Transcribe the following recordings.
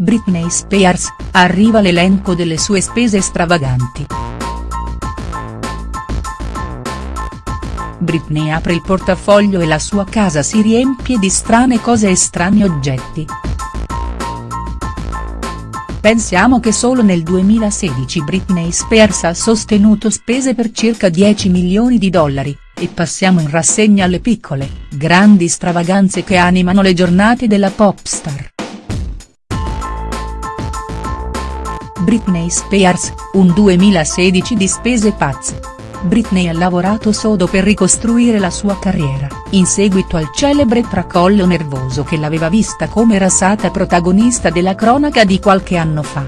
Britney Spears, arriva l'elenco delle sue spese stravaganti. Britney apre il portafoglio e la sua casa si riempie di strane cose e strani oggetti. Pensiamo che solo nel 2016 Britney Spears ha sostenuto spese per circa 10 milioni di dollari, e passiamo in rassegna alle piccole, grandi stravaganze che animano le giornate della popstar. Britney Spears, un 2016 di spese pazze. Britney ha lavorato sodo per ricostruire la sua carriera, in seguito al celebre tracollo nervoso che l'aveva vista come rasata protagonista della cronaca di qualche anno fa.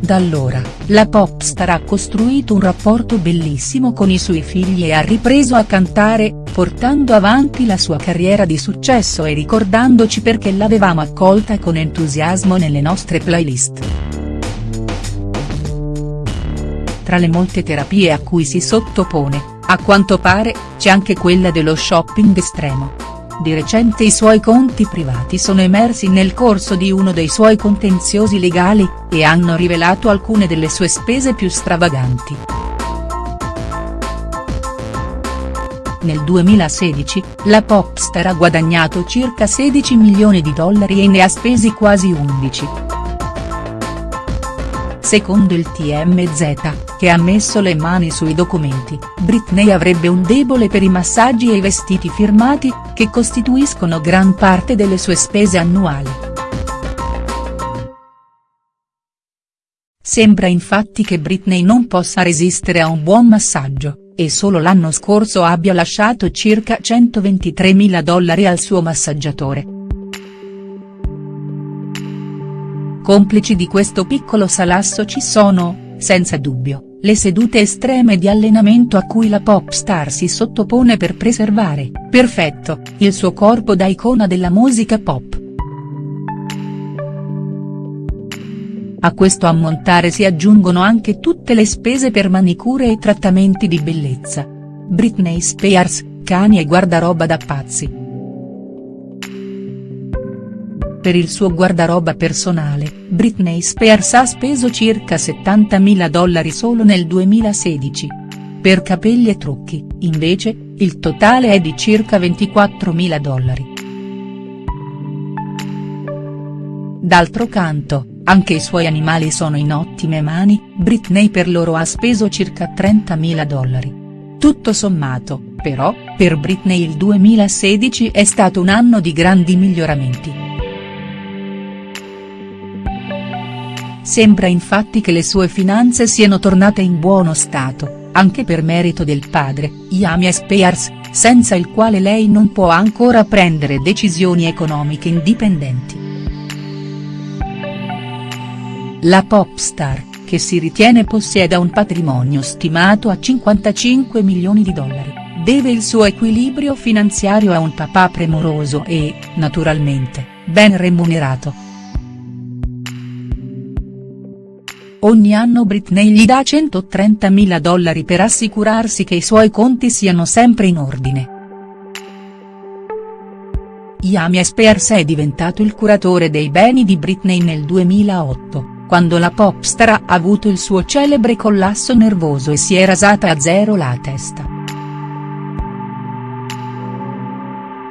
Da allora, la popstar ha costruito un rapporto bellissimo con i suoi figli e ha ripreso a cantare, portando avanti la sua carriera di successo e ricordandoci perché l'avevamo accolta con entusiasmo nelle nostre playlist. Tra le molte terapie a cui si sottopone, a quanto pare, c'è anche quella dello shopping estremo. Di recente i suoi conti privati sono emersi nel corso di uno dei suoi contenziosi legali, e hanno rivelato alcune delle sue spese più stravaganti. Nel 2016, la popstar ha guadagnato circa 16 milioni di dollari e ne ha spesi quasi 11. Secondo il TMZ, che ha messo le mani sui documenti, Britney avrebbe un debole per i massaggi e i vestiti firmati, che costituiscono gran parte delle sue spese annuali. Sembra infatti che Britney non possa resistere a un buon massaggio e solo l'anno scorso abbia lasciato circa 123 mila dollari al suo massaggiatore. Complici di questo piccolo salasso ci sono, senza dubbio, le sedute estreme di allenamento a cui la pop star si sottopone per preservare, perfetto, il suo corpo da icona della musica pop. A questo ammontare si aggiungono anche tutte le spese per manicure e trattamenti di bellezza. Britney Spears, cani e guardaroba da pazzi. Per il suo guardaroba personale, Britney Spears ha speso circa 70.000 dollari solo nel 2016. Per capelli e trucchi, invece, il totale è di circa 24.000 dollari. D'altro canto, anche i suoi animali sono in ottime mani, Britney per loro ha speso circa 30.000 dollari. Tutto sommato, però, per Britney il 2016 è stato un anno di grandi miglioramenti. Sembra infatti che le sue finanze siano tornate in buono stato, anche per merito del padre, Yamia Spears, senza il quale lei non può ancora prendere decisioni economiche indipendenti. La pop star, che si ritiene possieda un patrimonio stimato a 55 milioni di dollari, deve il suo equilibrio finanziario a un papà premuroso e, naturalmente, ben remunerato. Ogni anno Britney gli dà 130.000 dollari per assicurarsi che i suoi conti siano sempre in ordine. Yami Spears è diventato il curatore dei beni di Britney nel 2008 quando la popstar ha avuto il suo celebre collasso nervoso e si è rasata a zero la testa.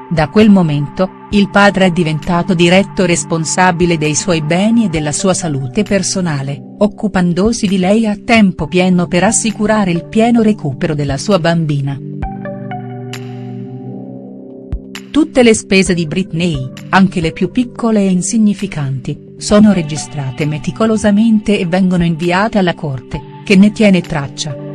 Da quel momento, il padre è diventato diretto responsabile dei suoi beni e della sua salute personale, occupandosi di lei a tempo pieno per assicurare il pieno recupero della sua bambina. Tutte le spese di Britney, anche le più piccole e insignificanti, sono registrate meticolosamente e vengono inviate alla corte, che ne tiene traccia.